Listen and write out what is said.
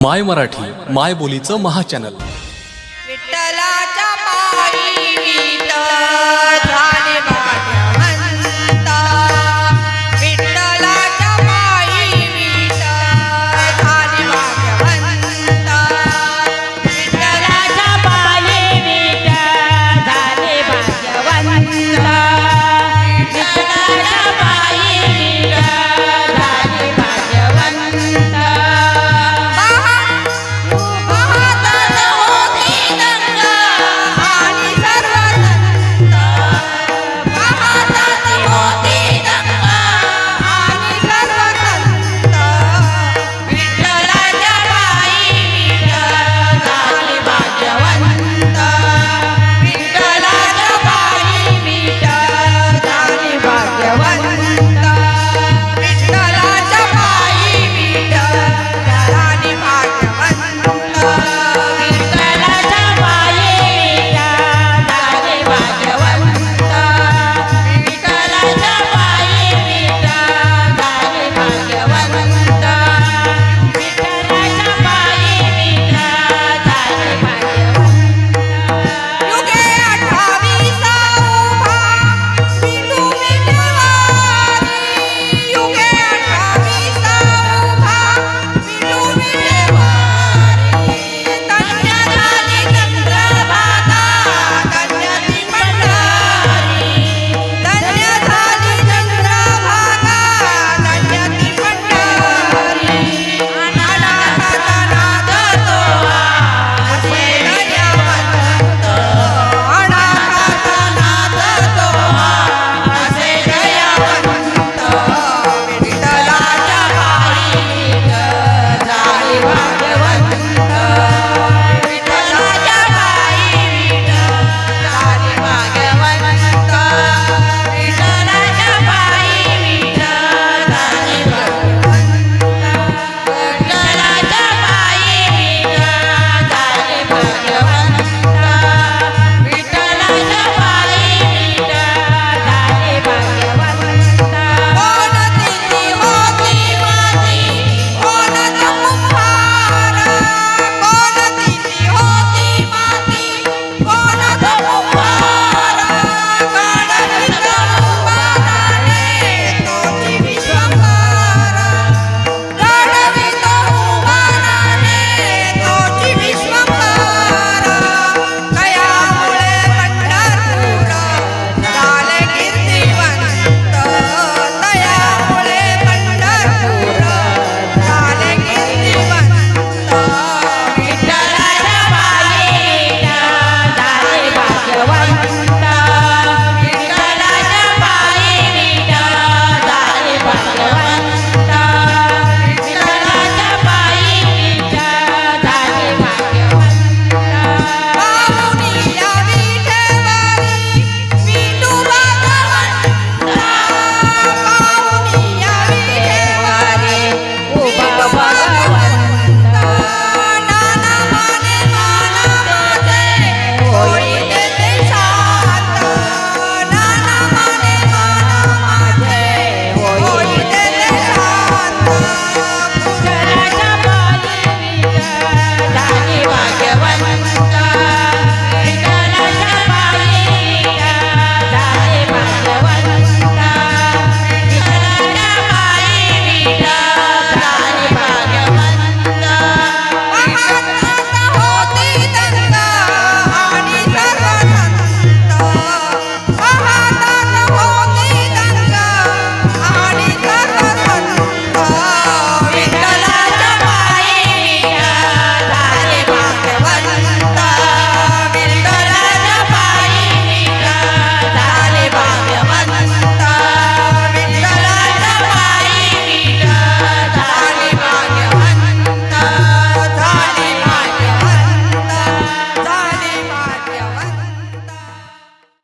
माय मराठी माय बोलीचं महाचॅनल विठ्ठलाच्या पायी